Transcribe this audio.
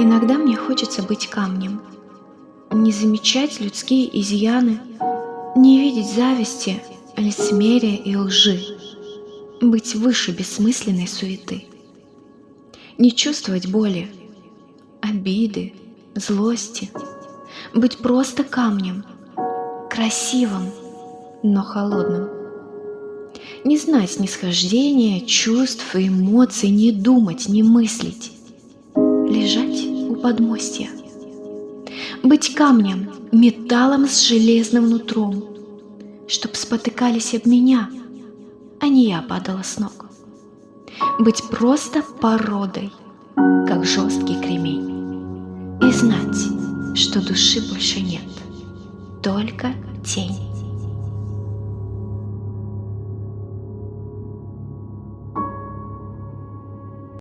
Иногда мне хочется быть камнем, не замечать людские изъяны, не видеть зависти, лицемерия и лжи, быть выше бессмысленной суеты, не чувствовать боли, обиды, злости, быть просто камнем, красивым, но холодным. Не знать снисхождения, чувств и эмоций, не думать, не мыслить. Лежать подмостья. Быть камнем, металлом с железным нутром, Чтоб спотыкались об меня, а не я падала с ног. Быть просто породой, как жесткий кремень. И знать, что души больше нет, только тень.